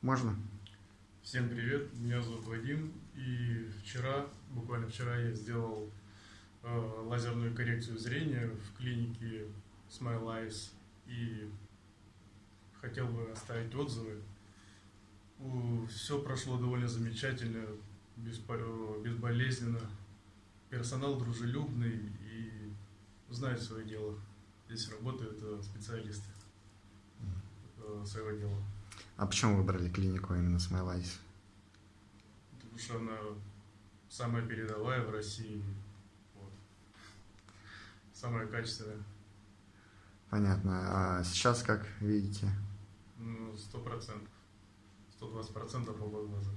Можно? Всем привет, меня зовут Вадим, и вчера, буквально вчера я сделал э, лазерную коррекцию зрения в клинике Smile Eyes и хотел бы оставить отзывы. Все прошло довольно замечательно, безболезненно. Персонал дружелюбный и знает свое дело. Здесь работают э, специалисты э, своего дела. А почему выбрали клинику именно Smile Eyes? Потому что она самая передовая в России. Вот. Самая качественная. Понятно. А сейчас как видите? Ну, сто процентов. Сто двадцать процентов оба глаза.